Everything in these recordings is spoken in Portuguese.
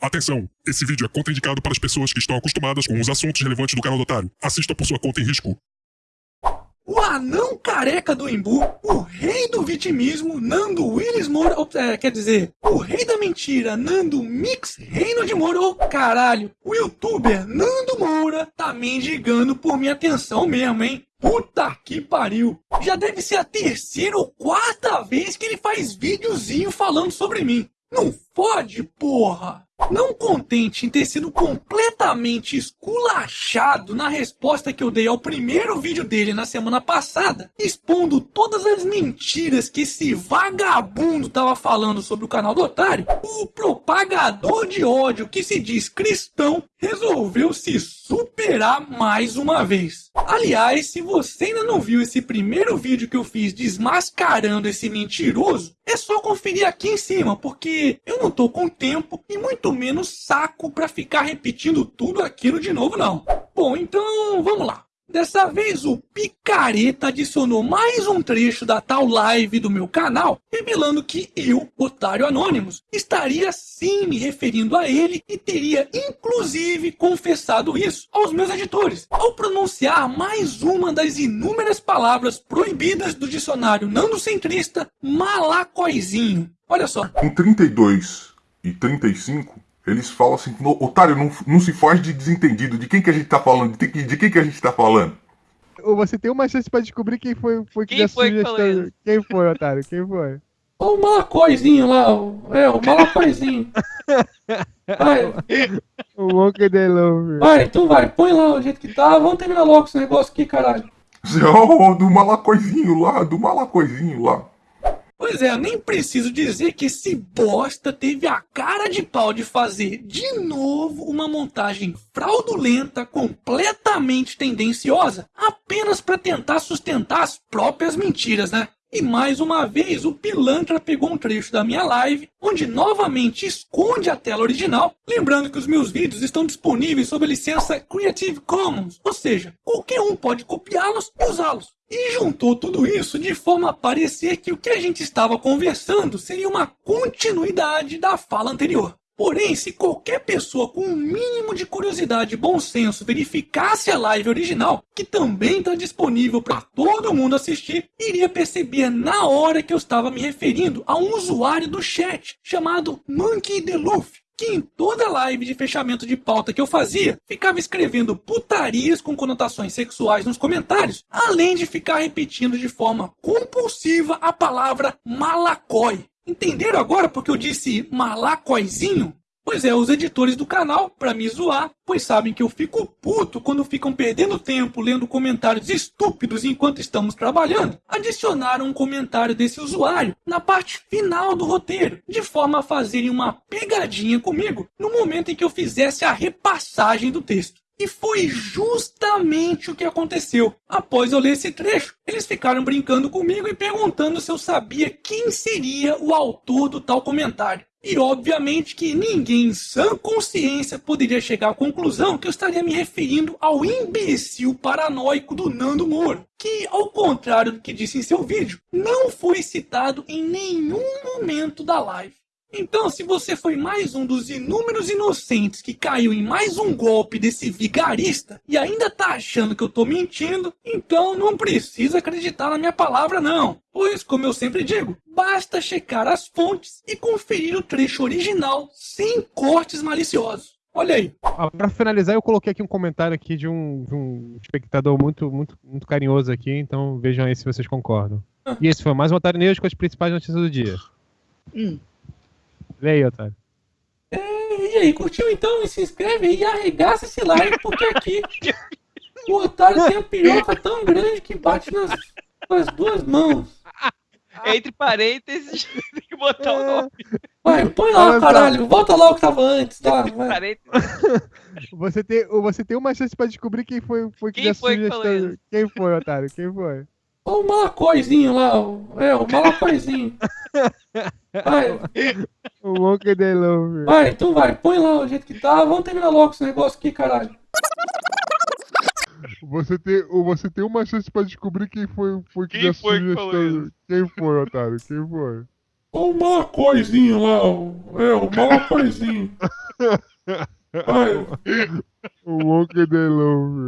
Atenção! Esse vídeo é contraindicado para as pessoas que estão acostumadas com os assuntos relevantes do canal do Otário. Assista por sua conta em risco. O anão careca do Embu, o rei do vitimismo, Nando Willis Moura, é, quer dizer, o rei da mentira, Nando Mix Reino de Moura, ô caralho, o youtuber Nando Moura tá mendigando por minha atenção mesmo, hein? Puta que pariu! Já deve ser a terceira ou quarta vez que ele faz videozinho falando sobre mim. Não fode, porra! Não contente em ter sido completamente esculachado na resposta que eu dei ao primeiro vídeo dele na semana passada, expondo todas as mentiras que esse vagabundo tava falando sobre o canal do Otário, o propagador de ódio que se diz cristão resolveu se superar mais uma vez. Aliás, se você ainda não viu esse primeiro vídeo que eu fiz desmascarando esse mentiroso, é só conferir aqui em cima, porque eu não tô com tempo e muito menos saco para ficar repetindo tudo aquilo de novo não. Bom, então vamos lá. Dessa vez o Picareta adicionou mais um trecho da tal live do meu canal, revelando que eu, Otário Anônimos, estaria sim me referindo a ele e teria inclusive confessado isso aos meus editores, ao pronunciar mais uma das inúmeras palavras proibidas do dicionário nanocentrista malacóizinho. Olha só. Com 32 e 35, eles falam assim, otário, não, não se faz de desentendido. De quem que a gente tá falando? De, de quem que a gente tá falando? Você tem uma chance pra descobrir quem foi, foi que quem foi que falou isso? Quem foi, otário? Quem foi? O malacóizinho lá, é, o malacóizinho. Vai. O Monkey de Love. Vai, tu vai, põe lá o jeito que tá. Vamos terminar logo esse negócio aqui, caralho. Oh, do malacóizinho lá, do malacóizinho lá. Pois é, eu nem preciso dizer que esse bosta teve a cara de pau de fazer de novo uma montagem fraudulenta, completamente tendenciosa, apenas para tentar sustentar as próprias mentiras, né? E mais uma vez o pilantra pegou um trecho da minha live, onde novamente esconde a tela original, lembrando que os meus vídeos estão disponíveis sob a licença Creative Commons, ou seja, qualquer um pode copiá-los e usá-los. E juntou tudo isso de forma a parecer que o que a gente estava conversando seria uma continuidade da fala anterior. Porém, se qualquer pessoa com um mínimo de curiosidade e bom senso verificasse a live original, que também está disponível para todo mundo assistir, iria perceber na hora que eu estava me referindo a um usuário do chat chamado Monkey Deluf, que em toda live de fechamento de pauta que eu fazia, ficava escrevendo putarias com conotações sexuais nos comentários, além de ficar repetindo de forma compulsiva a palavra malacói. Entenderam agora porque eu disse malacóizinho? Pois é, os editores do canal, para me zoar, pois sabem que eu fico puto quando ficam perdendo tempo lendo comentários estúpidos enquanto estamos trabalhando, adicionaram um comentário desse usuário na parte final do roteiro, de forma a fazerem uma pegadinha comigo no momento em que eu fizesse a repassagem do texto. E foi justamente o que aconteceu. Após eu ler esse trecho, eles ficaram brincando comigo e perguntando se eu sabia quem seria o autor do tal comentário. E obviamente que ninguém em sã consciência poderia chegar à conclusão que eu estaria me referindo ao imbecil paranoico do Nando Moro, que, ao contrário do que disse em seu vídeo, não foi citado em nenhum momento da live. Então, se você foi mais um dos inúmeros inocentes que caiu em mais um golpe desse vigarista e ainda tá achando que eu tô mentindo, então não precisa acreditar na minha palavra não. Pois, como eu sempre digo, basta checar as fontes e conferir o trecho original sem cortes maliciosos. Olha aí. Ah, para finalizar, eu coloquei aqui um comentário aqui de um, de um espectador muito, muito, muito carinhoso aqui, então vejam aí se vocês concordam. Ah. E esse foi mais um Otário News com as principais notícias do dia. Hum. Lê aí, Otário. É, e aí, curtiu então? E se inscreve aí e arregaça esse like, porque aqui o Otário tem a piroca tão grande que bate nas, nas duas mãos. Entre parênteses, tem que botar o nome. Vai, põe lá, caralho. Volta lá o que tava antes, tá? Você tem, você tem uma chance pra descobrir quem foi, foi que quem foi que falou isso? Quem foi, Otário? Quem foi? O malacóizinho lá, é, o malacóizinho. Vai. O Monkey de Love. Vai, tu vai, põe lá o jeito que tá. Vamos terminar logo esse negócio aqui, caralho. Você tem, você tem uma chance pra descobrir quem foi, foi que quem foi que falou isso? Quem foi, otário? Quem foi? O malacóizinho lá, é, o malacóizinho. Vai, The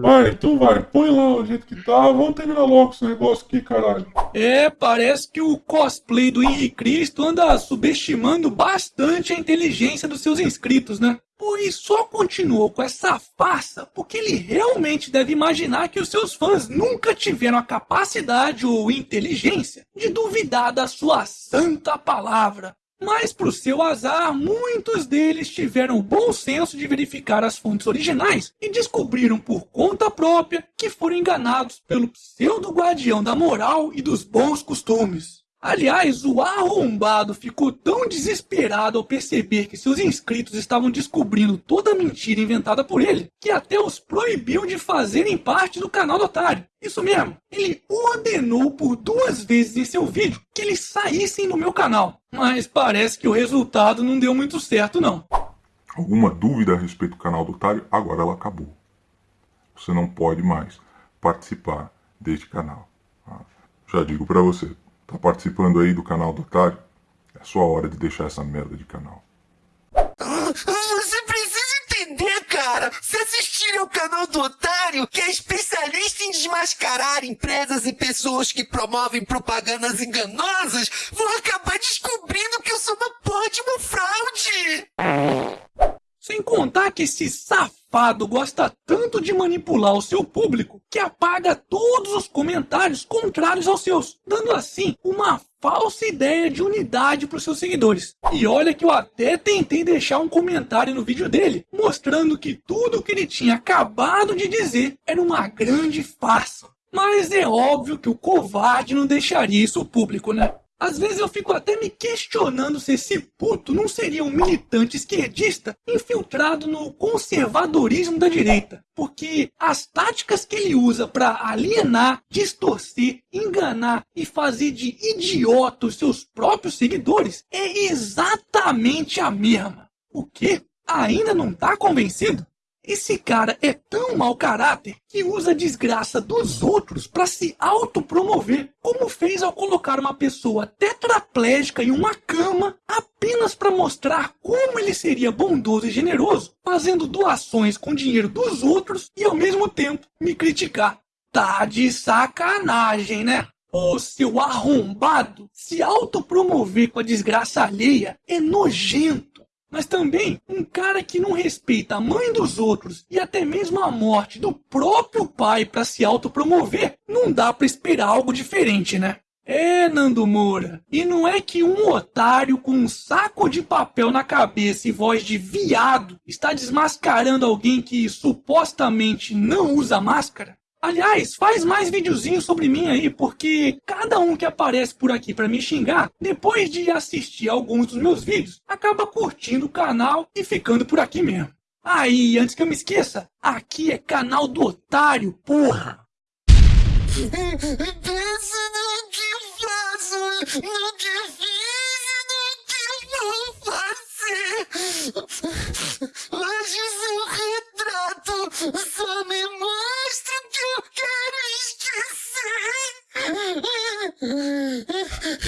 vai, então vai, põe lá o jeito que tá. Vamos terminar logo esse negócio aqui, caralho. É, parece que o cosplay do Henrique Cristo anda subestimando bastante a inteligência dos seus inscritos, né? Pois só continuou com essa farsa porque ele realmente deve imaginar que os seus fãs nunca tiveram a capacidade ou inteligência de duvidar da sua santa palavra. Mas, pro seu azar, muitos deles tiveram o bom senso de verificar as fontes originais e descobriram por conta própria que foram enganados pelo pseudo-guardião da moral e dos bons costumes. Aliás, o arrombado ficou tão desesperado ao perceber que seus inscritos estavam descobrindo toda a mentira inventada por ele, que até os proibiu de fazerem parte do canal do otário. Isso mesmo, ele ordenou por duas vezes em seu vídeo que eles saíssem do meu canal. Mas parece que o resultado não deu muito certo não. Alguma dúvida a respeito do canal do Otário? Agora ela acabou. Você não pode mais participar deste canal. tá? Já digo pra você, tá participando aí do canal do Otário? É sua hora de deixar essa merda de canal. Você precisa entender, cara. Se assistir ao canal do Otário, que é especialista em desmascarar empresas e pessoas que promovem propagandas enganosas, vão acabar descobrindo que eu sou uma porra de uma fraude. Sem contar que esse safado gosta tanto de manipular o seu público que apaga todos os comentários contrários aos seus, dando assim uma falsa ideia de unidade para os seus seguidores. E olha que eu até tentei deixar um comentário no vídeo dele, mostrando que tudo o que ele tinha acabado de dizer era uma grande farsa. Mas é óbvio que o covarde não deixaria isso público, né? Às vezes eu fico até me questionando se esse puto não seria um militante esquerdista infiltrado no conservadorismo da direita. Porque as táticas que ele usa para alienar, distorcer, enganar e fazer de idiota os seus próprios seguidores é exatamente a mesma. O quê? Ainda não tá convencido? Esse cara é tão mau caráter que usa a desgraça dos outros para se autopromover, como fez ao colocar uma pessoa tetraplégica em uma cama apenas para mostrar como ele seria bondoso e generoso, fazendo doações com dinheiro dos outros e ao mesmo tempo me criticar. Tá de sacanagem, né? Ô seu arrombado, se autopromover com a desgraça alheia é nojento. Mas também um cara que não respeita a mãe dos outros e até mesmo a morte do próprio pai para se autopromover, não dá para esperar algo diferente, né? É, Nando Moura. E não é que um otário com um saco de papel na cabeça e voz de viado está desmascarando alguém que supostamente não usa máscara? Aliás, faz mais videozinhos sobre mim aí, porque cada um que aparece por aqui pra me xingar, depois de assistir alguns dos meus vídeos, acaba curtindo o canal e ficando por aqui mesmo. Aí, antes que eu me esqueça, aqui é canal do otário, porra! Eu fiz.